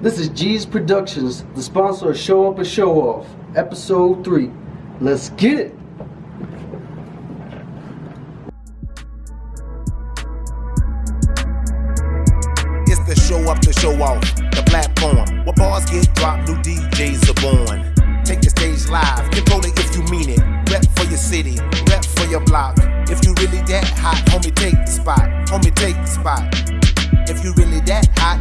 This is G's Productions, the sponsor of Show Up and Show Off, Episode 3. Let's get it! It's the show up to show off, the platform where bars get dropped, new DJs are born. Take the stage live, control it if you mean it. Rep for your city, rep for your block. If you really that hot, homie, take the spot. Homie, take the spot. If you really that hot,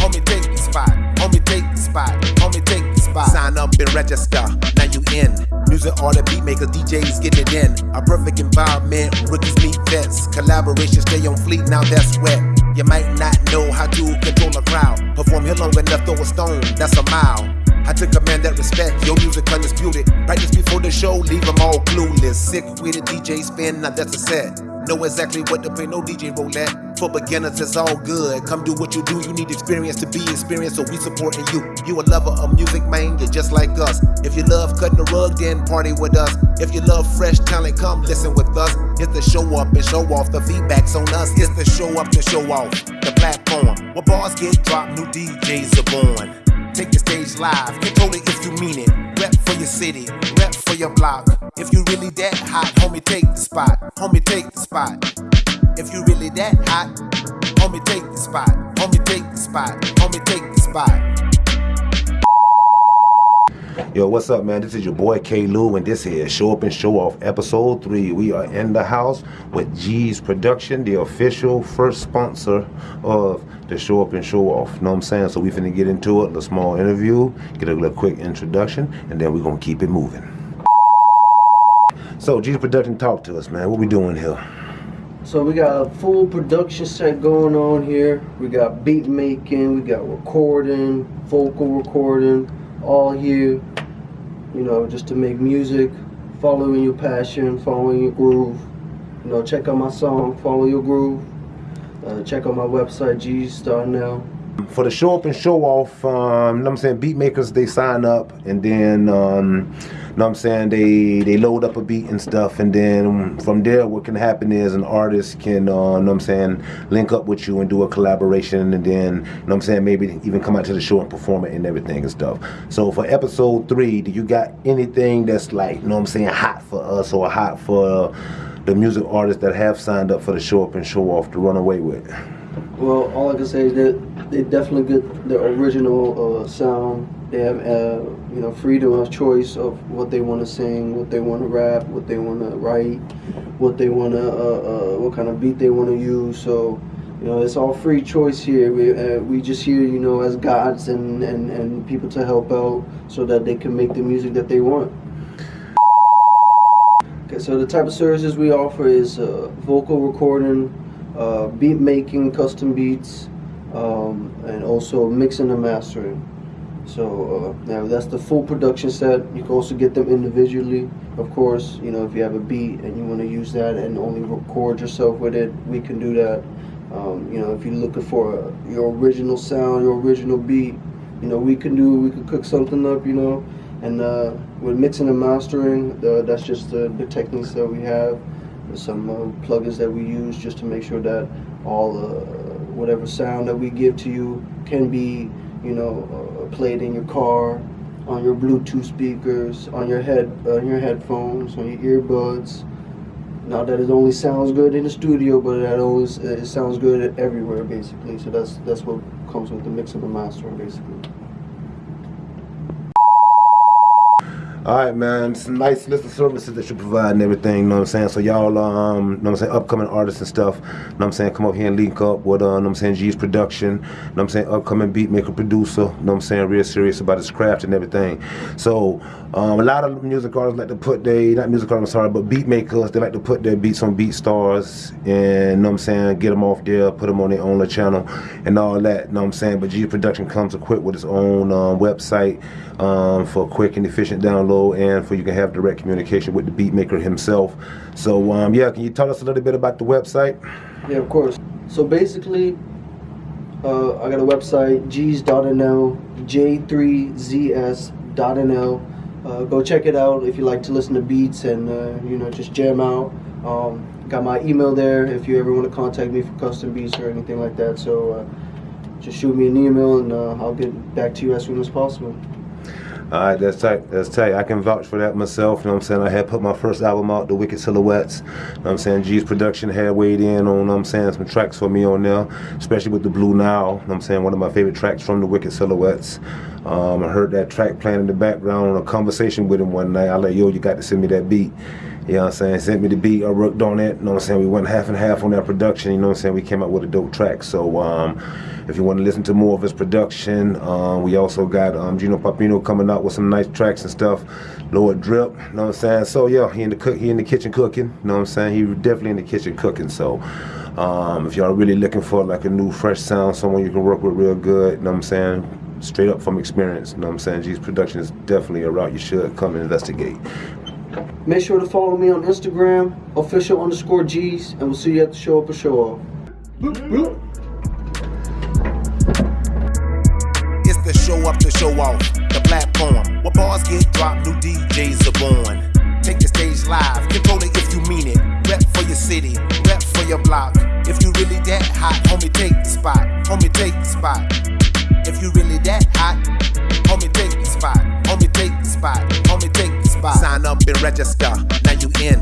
homie, take spot. Homie, take the spot. Homie, take the spot. Sign up and register. Now you in. Music all the beat makers, DJs getting it in. A perfect environment, rookies meet vets. Collaboration stay on fleet, now that's wet. You might not know how to control a crowd. Perform here long enough, throw a stone, that's a mile. I took a man that respect your music undisputed. Practice before the show, leave them all clueless. Sick with a DJ spin, now that's a set. Know exactly what to play, no DJ roulette. For beginners, it's all good. Come do what you do, you need experience to be experienced, so we supporting you. You a lover of music, man, you're just like us. If you love cutting the rug, then party with us. If you love fresh talent, come listen with us. It's the show up and show off, the feedback's on us. It's the show up to show off, the platform where bars get dropped, new DJs are born. Take the stage live, control it if you mean it. Rep for your city, rep for your block. If you really that hot, homie, take the spot. Homie, take the spot. If you really that hot, homie, take the spot. Homie, take the spot. Homie, take the spot. Yo, what's up, man? This is your boy K. Lou, and this is Show Up and Show Off, Episode 3. We are in the house with G's Production, the official first sponsor of the Show Up and Show Off. Know what I'm saying? So we finna get into it, a small interview, get a little quick introduction, and then we're gonna keep it moving. So, G's Production, talk to us, man. What we doing here? So we got a full production set going on here. We got beat making, we got recording, vocal recording, all here. You know, just to make music, following your passion, following your groove. You know, check out my song, Follow Your Groove. Uh, check out my website, G's Star now. For the show up and show off, um, know what I'm saying, beat makers they sign up and then um, know what I'm saying, they they load up a beat and stuff and then from there what can happen is an artist can uh, know what I'm saying, link up with you and do a collaboration and then you know what I'm saying, maybe even come out to the show and perform it and everything and stuff. So for episode three, do you got anything that's like, you know what I'm saying, hot for us or hot for the music artists that have signed up for the show up and show off to run away with? Well, all I can say is that they definitely get the original uh, sound. They have, uh, you know, freedom of choice of what they want to sing, what they want to rap, what they want to write, what they want to, uh, uh, what kind of beat they want to use. So, you know, it's all free choice here. We uh, we just here, you know, as gods and, and and people to help out so that they can make the music that they want. Okay, so the type of services we offer is uh, vocal recording, uh, beat making, custom beats, um, and also mixing and mastering. So uh, now that's the full production set. You can also get them individually, of course. You know, if you have a beat and you want to use that and only record yourself with it, we can do that. Um, you know, if you're looking for uh, your original sound, your original beat, you know, we can do. We can cook something up. You know, and uh, with mixing and mastering, uh, that's just the, the techniques that we have. Some uh, plugins that we use just to make sure that all uh, whatever sound that we give to you can be, you know, uh, played in your car, on your Bluetooth speakers, on your head, on your headphones, on your earbuds. Not that it only sounds good in the studio, but it always it sounds good everywhere, basically. So that's that's what comes with the mix and the mastering, basically. All right, man. Some nice list of services that you provide and everything, you know what I'm saying? So y'all, um, you know what I'm saying, upcoming artists and stuff, you know what I'm saying, come up here and link up with, uh, you know what I'm saying, G's production, you know what I'm saying, upcoming beat maker, producer, you know what I'm saying, real serious about his craft and everything. So, um, a lot of music artists like to put their, not music artists, sorry, but beat makers, they like to put their beats on BeatStars and, you know what I'm saying, get them off there, put them on their own channel and all that, you know what I'm saying? But G's production comes equipped with its own um, website um, for quick and efficient download and for you can have direct communication with the beat maker himself. So um, yeah, can you tell us a little bit about the website? Yeah, of course. So basically, uh, I got a website, g's.nl, j3zs.nl. Uh, go check it out if you like to listen to beats and uh, you know just jam out. Um, got my email there if you ever want to contact me for custom beats or anything like that. So uh, just shoot me an email and uh, I'll get back to you as soon as possible. All right, that's tight. That's tight. I can vouch for that myself. You know what I'm saying? I had put my first album out, The Wicked Silhouettes. You know what I'm saying? G's production had weighed in on, I'm saying, some tracks for me on there, especially with The Blue Now. I'm saying? One of my favorite tracks from The Wicked Silhouettes. Um, I heard that track playing in the background on a conversation with him one night. I like, yo, you got to send me that beat. You know what I'm saying? Sent me the beat, I worked on it. You know what I'm saying? We went half and half on that production. You know what I'm saying? We came out with a dope track. So um, if you want to listen to more of his production, um, we also got um, Gino Papino coming out with some nice tracks and stuff. Lord Drip, you know what I'm saying? So yeah, he in the cook, he in the kitchen cooking. You know what I'm saying? He definitely in the kitchen cooking. So um, if y'all really looking for like a new fresh sound, someone you can work with real good, you know what I'm saying? Straight up from experience, you know what I'm saying? G's production is definitely a route you should come and investigate. Make sure to follow me on Instagram, official underscore G's, and we'll see you at the show up or show off. It's the show up to show off, the platform where bars get dropped, new DJs are born. Take the stage live, control it if you mean it. Rep for your city, rep for your block. If you really that hot, homie, take the spot. Homie, take the spot. If you really that hot, homie, take the spot. Homie, take the spot. Homie, take the spot. Sign up and register. Now you in.